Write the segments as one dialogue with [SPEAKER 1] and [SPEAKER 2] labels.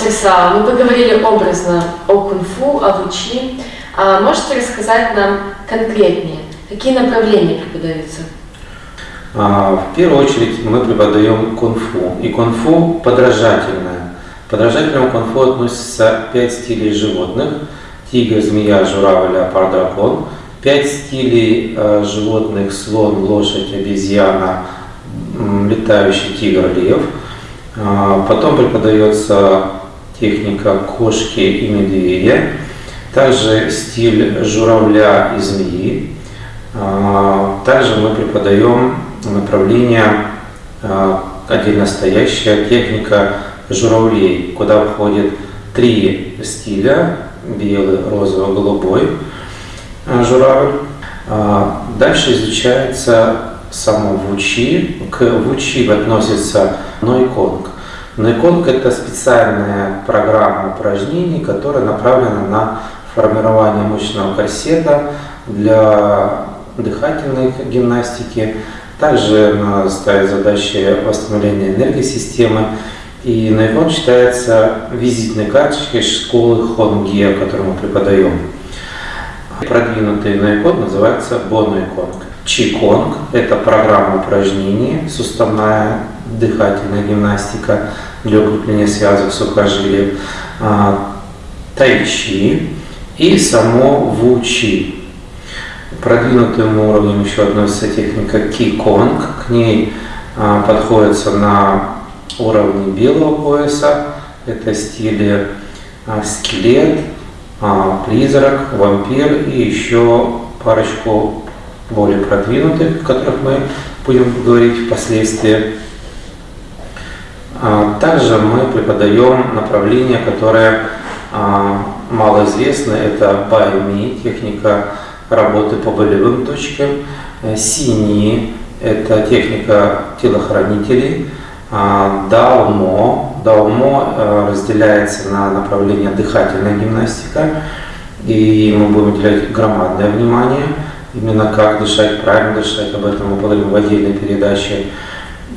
[SPEAKER 1] Мастер Сао, мы поговорили образно о кунг-фу, о вучи. А можете рассказать нам конкретнее, какие направления преподаются?
[SPEAKER 2] А, в первую очередь мы преподаем кунг-фу. И кунг-фу подражательное. Подражательному кунг-фу относятся пять стилей животных. Тигр, змея, журавль, леопард, дракон. Пять стилей э, животных. Слон, лошадь, обезьяна, летающий тигр, лев. А, потом преподается техника кошки и медведя. Также стиль журавля и змеи. А, также мы преподаем направление а, отдельно стоящая техника журавлей, куда входит три стиля, белый, розовый, голубой журавль. Дальше изучается само вучи. К вучи относится нойконг. Нойконг – это специальная программа упражнений, которая направлена на формирование мышечного корсета для дыхательной гимнастики. Также она ставит задачи восстановления энергии системы. И Нойконг считается визитной карточкой школы Хонге, которую мы преподаем. Продвинутый Нойконг называется Бонойконг. Чиконг – это программа упражнений, суставная дыхательная гимнастика для укрепления связок сухожилий, а, тайчи и само вучи. Продвинутым уровнем еще относится техника киконг. К ней а, подходится на уровне белого пояса. Это стили а, скелет, призрак, вампир и еще парочку более продвинутых, о которых мы будем говорить впоследствии. А, также мы преподаем направление, которое а, малоизвестно, это BioMe, техника работы по болевым точкам. Э, Синие – это техника телохранителей. А, Даумо. Даумо э, разделяется на направление дыхательная гимнастика, и мы будем уделять громадное внимание – именно как дышать, правильно дышать, об этом мы поговорим в отдельной передаче,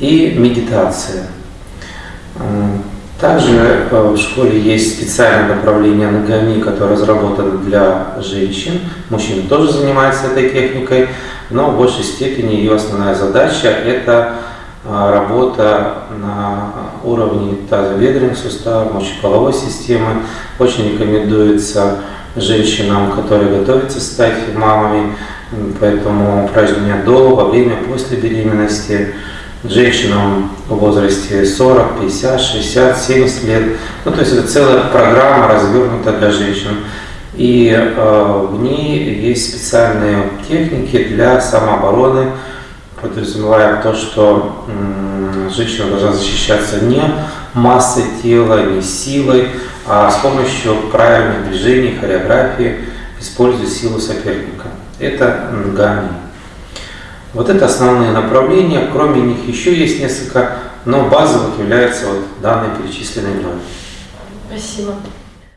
[SPEAKER 2] и медитация. Также э, в школе есть специальное направление ногами, которое разработано для женщин. Мужчины тоже занимаются этой техникой, но в большей степени ее основная задача – это э, работа на уровне тазобедренных суставов, мочеполовой системы. Очень рекомендуется женщинам, которые готовятся стать мамами, Поэтому упражнения до, во время, после беременности, женщинам в возрасте 40, 50, 60, 70 лет. Ну, то есть это целая программа развернута для женщин. И э, в ней есть специальные техники для самообороны, подразумевая то, что э, женщина должна защищаться не массой тела, не силой, а с помощью правильных движений, хореографии, используя силу соперника это нгами. Вот это основные направления, кроме них еще есть несколько, но базовых является вот данный перечисленный мной.
[SPEAKER 1] Спасибо.